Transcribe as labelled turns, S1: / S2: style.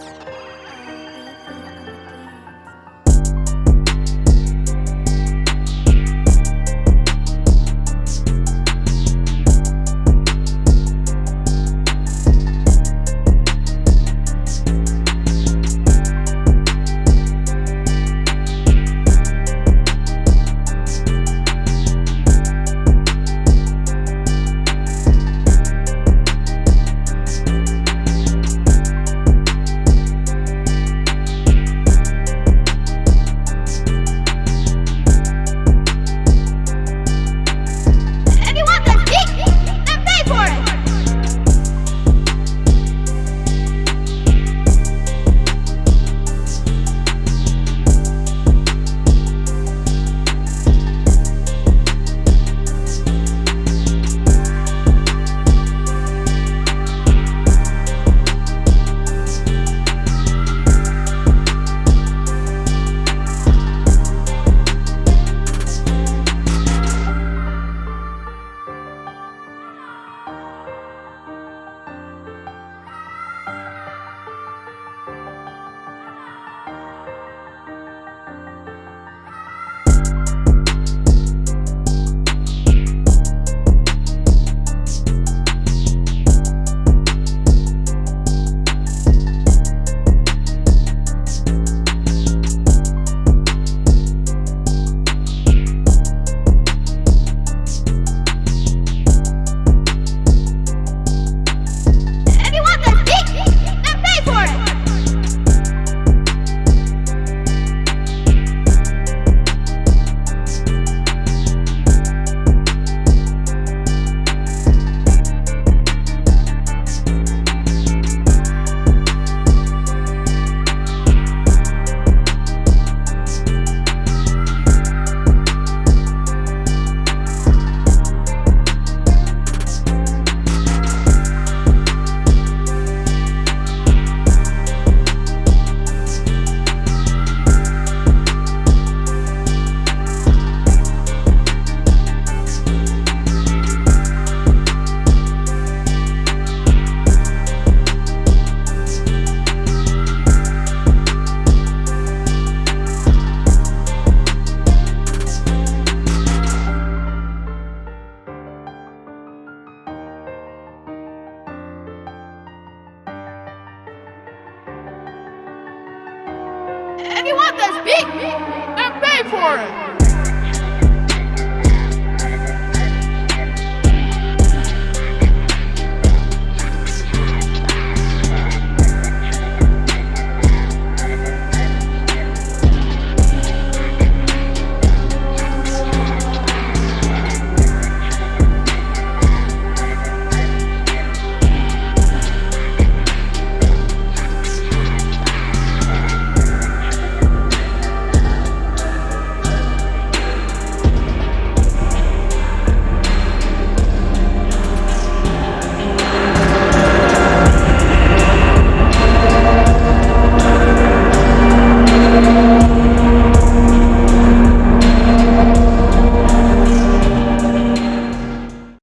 S1: Thanks. that's big and pay for it.